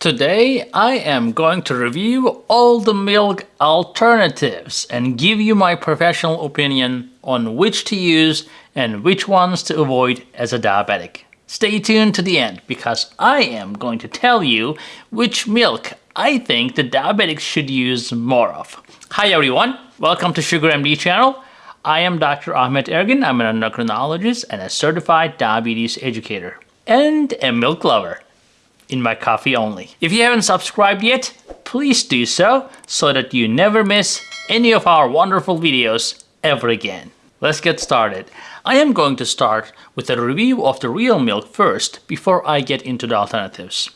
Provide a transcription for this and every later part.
Today I am going to review all the milk alternatives and give you my professional opinion on which to use and which ones to avoid as a diabetic. Stay tuned to the end because I am going to tell you which milk I think the diabetics should use more of. Hi everyone, welcome to Sugar MD channel. I am Dr. Ahmet Ergin. I'm an endocrinologist and a certified diabetes educator and a milk lover in my coffee only. If you haven't subscribed yet, please do so, so that you never miss any of our wonderful videos ever again. Let's get started. I am going to start with a review of the real milk first before I get into the alternatives.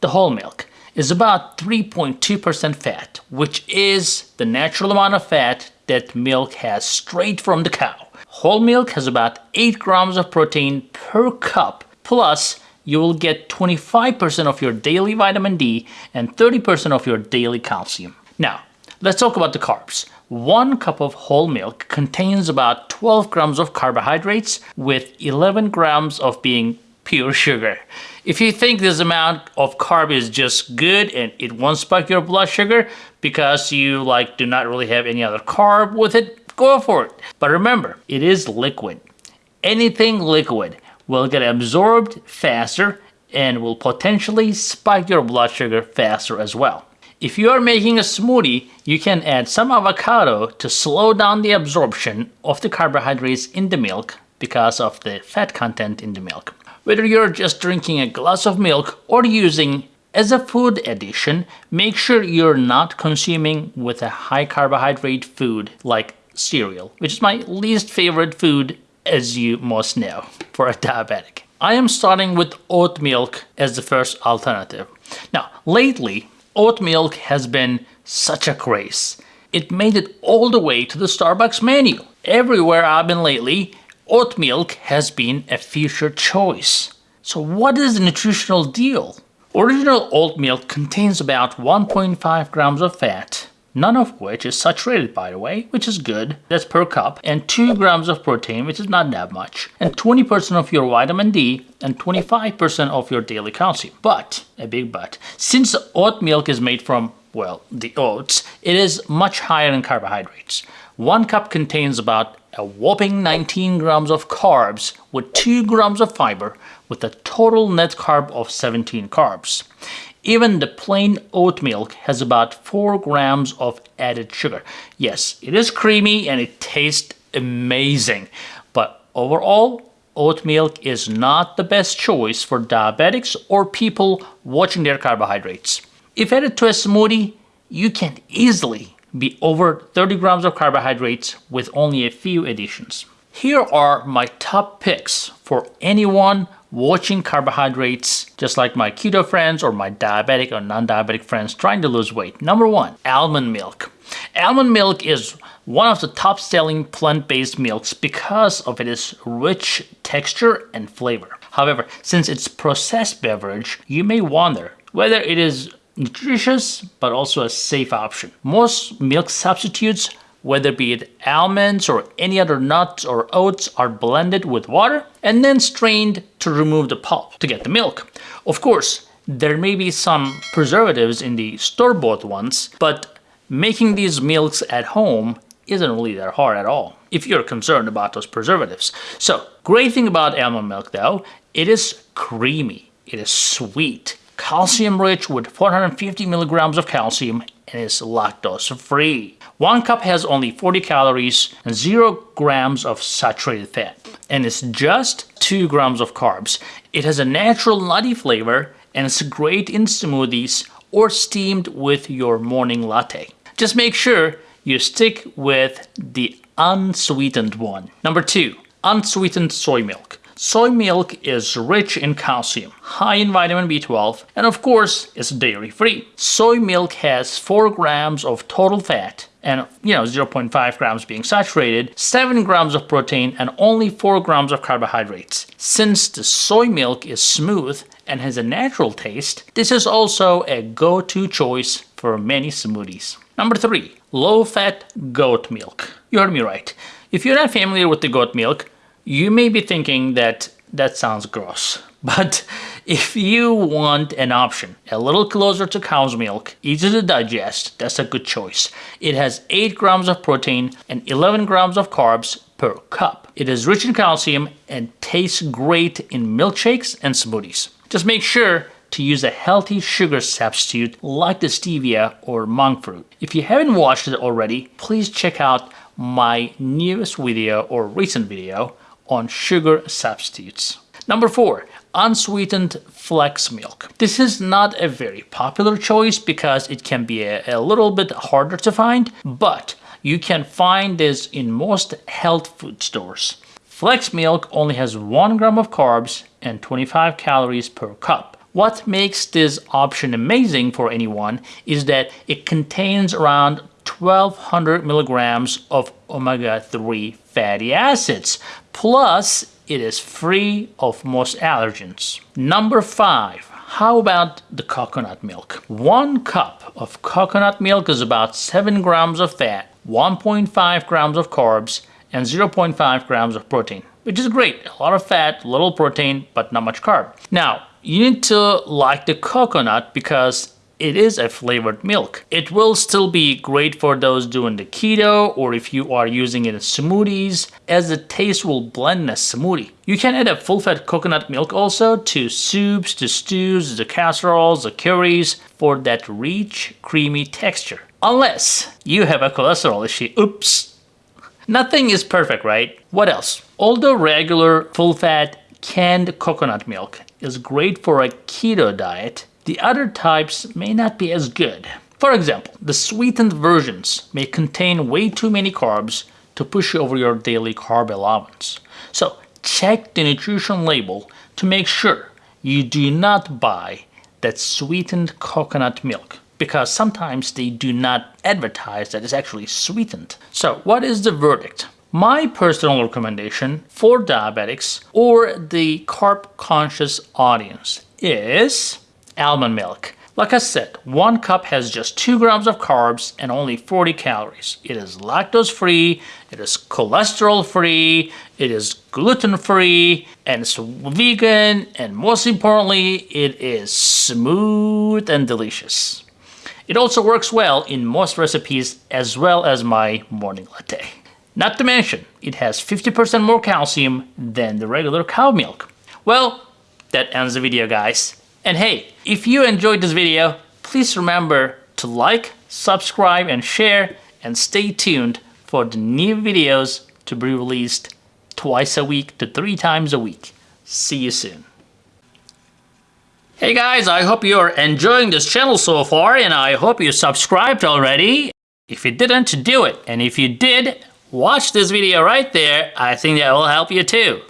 The whole milk is about 3.2% fat, which is the natural amount of fat that milk has straight from the cow. Whole milk has about 8 grams of protein per cup, plus you will get 25% of your daily vitamin D and 30% of your daily calcium. Now, let's talk about the carbs. One cup of whole milk contains about 12 grams of carbohydrates with 11 grams of being pure sugar. If you think this amount of carb is just good and it won't spike your blood sugar because you like do not really have any other carb with it, go for it. But remember, it is liquid. Anything liquid will get absorbed faster and will potentially spike your blood sugar faster as well. If you are making a smoothie, you can add some avocado to slow down the absorption of the carbohydrates in the milk because of the fat content in the milk. Whether you're just drinking a glass of milk or using as a food addition, make sure you're not consuming with a high carbohydrate food like cereal, which is my least favorite food as you must know, for a diabetic. I am starting with oat milk as the first alternative. Now, lately, oat milk has been such a craze. It made it all the way to the Starbucks menu. Everywhere I've been lately, oat milk has been a featured choice. So what is the nutritional deal? Original oat milk contains about 1.5 grams of fat, none of which is saturated by the way, which is good, that's per cup, and 2 grams of protein, which is not that much, and 20% of your vitamin D, and 25% of your daily calcium. But, a big but, since oat milk is made from, well, the oats, it is much higher in carbohydrates. One cup contains about a whopping 19 grams of carbs with 2 grams of fiber with a total net carb of 17 carbs. Even the plain oat milk has about 4 grams of added sugar. Yes, it is creamy and it tastes amazing, but overall, oat milk is not the best choice for diabetics or people watching their carbohydrates. If added to a smoothie, you can easily be over 30 grams of carbohydrates with only a few additions. Here are my top picks for anyone watching carbohydrates just like my keto friends or my diabetic or non-diabetic friends trying to lose weight. Number one, almond milk. Almond milk is one of the top selling plant-based milks because of its rich texture and flavor. However, since it's processed beverage, you may wonder whether it is nutritious but also a safe option. Most milk substitutes whether be it almonds or any other nuts or oats are blended with water and then strained to remove the pulp to get the milk. Of course, there may be some preservatives in the store-bought ones, but making these milks at home isn't really that hard at all if you're concerned about those preservatives. So, great thing about almond milk though, it is creamy, it is sweet, calcium rich with 450 milligrams of calcium and is lactose free. One cup has only 40 calories and 0 grams of saturated fat and it's just 2 grams of carbs. It has a natural nutty flavor and it's great in smoothies or steamed with your morning latte. Just make sure you stick with the unsweetened one. Number 2. Unsweetened soy milk. Soy milk is rich in calcium, high in vitamin B12, and of course, it's dairy-free. Soy milk has 4 grams of total fat and you know 0.5 grams being saturated, 7 grams of protein, and only 4 grams of carbohydrates. Since the soy milk is smooth and has a natural taste, this is also a go-to choice for many smoothies. Number 3. Low-fat goat milk. You heard me right. If you're not familiar with the goat milk, you may be thinking that that sounds gross. But If you want an option a little closer to cow's milk, easy to digest, that's a good choice. It has 8 grams of protein and 11 grams of carbs per cup. It is rich in calcium and tastes great in milkshakes and smoothies. Just make sure to use a healthy sugar substitute like the stevia or monk fruit. If you haven't watched it already, please check out my newest video or recent video on sugar substitutes. Number four, unsweetened flex milk. This is not a very popular choice because it can be a, a little bit harder to find, but you can find this in most health food stores. Flex milk only has 1 gram of carbs and 25 calories per cup. What makes this option amazing for anyone is that it contains around 1200 milligrams of omega-3 fatty acids, plus it is free of most allergens. Number 5. How about the coconut milk? One cup of coconut milk is about 7 grams of fat, 1.5 grams of carbs, and 0.5 grams of protein, which is great. A lot of fat, little protein, but not much carb. Now, you need to like the coconut because it is a flavored milk. It will still be great for those doing the keto or if you are using it in smoothies as the taste will blend in a smoothie. You can add a full-fat coconut milk also to soups, to stews, the casseroles, the curries for that rich, creamy texture. Unless you have a cholesterol issue. Oops. Nothing is perfect, right? What else? Although regular, full-fat, canned coconut milk is great for a keto diet, the other types may not be as good. For example, the sweetened versions may contain way too many carbs to push you over your daily carb allowance. So check the nutrition label to make sure you do not buy that sweetened coconut milk because sometimes they do not advertise that it's actually sweetened. So what is the verdict? My personal recommendation for diabetics or the carb conscious audience is almond milk. Like I said, one cup has just 2 grams of carbs and only 40 calories. It is lactose free, it is cholesterol free, it is gluten free, and it's vegan, and most importantly, it is smooth and delicious. It also works well in most recipes as well as my morning latte. Not to mention, it has 50% more calcium than the regular cow milk. Well, that ends the video guys. And hey, if you enjoyed this video, please remember to like, subscribe and share and stay tuned for the new videos to be released twice a week to three times a week. See you soon. Hey guys, I hope you're enjoying this channel so far and I hope you subscribed already. If you didn't, do it. And if you did, watch this video right there. I think that will help you too.